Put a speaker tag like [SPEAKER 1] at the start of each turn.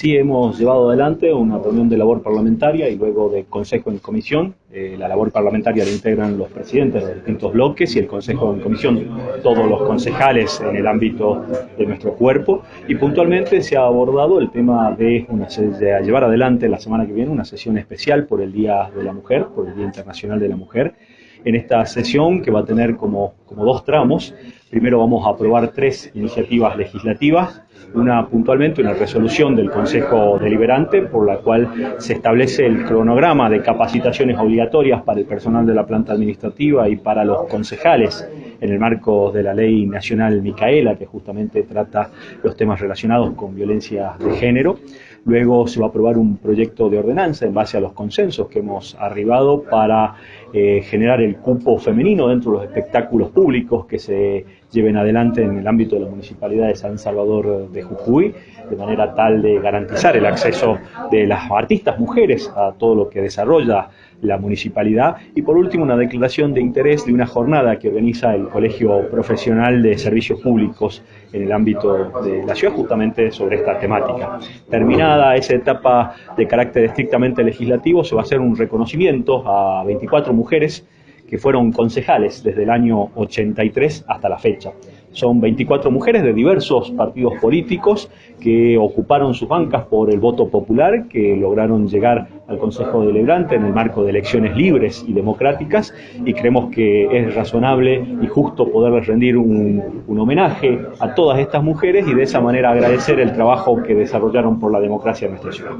[SPEAKER 1] Sí, hemos llevado adelante una reunión de labor parlamentaria y luego de consejo en comisión. Eh, la labor parlamentaria la integran los presidentes de los distintos bloques y el consejo en comisión, todos los concejales en el ámbito de nuestro cuerpo. Y puntualmente se ha abordado el tema de, una, de llevar adelante la semana que viene una sesión especial por el Día de la Mujer, por el Día Internacional de la Mujer. En esta sesión, que va a tener como, como dos tramos, primero vamos a aprobar tres iniciativas legislativas una puntualmente una resolución del Consejo Deliberante por la cual se establece el cronograma de capacitaciones obligatorias para el personal de la planta administrativa y para los concejales en el marco de la ley nacional Micaela que justamente trata los temas relacionados con violencia de género. Luego se va a aprobar un proyecto de ordenanza en base a los consensos que hemos arribado para eh, generar el cupo femenino dentro de los espectáculos públicos que se lleven adelante en el ámbito de la Municipalidad de San Salvador de Jujuy, de manera tal de garantizar el acceso de las artistas mujeres a todo lo que desarrolla la municipalidad. Y por último, una declaración de interés de una jornada que organiza el Colegio Profesional de Servicios Públicos en el ámbito de la ciudad, justamente sobre esta temática. Terminada esa etapa de carácter estrictamente legislativo, se va a hacer un reconocimiento a 24 mujeres que fueron concejales desde el año 83 hasta la fecha. Son 24 mujeres de diversos partidos políticos que ocuparon sus bancas por el voto popular, que lograron llegar al Consejo Deliberante en el marco de elecciones libres y democráticas y creemos que es razonable y justo poderles rendir un, un homenaje a todas estas mujeres y de esa manera agradecer el trabajo que desarrollaron por la democracia en nuestra ciudad.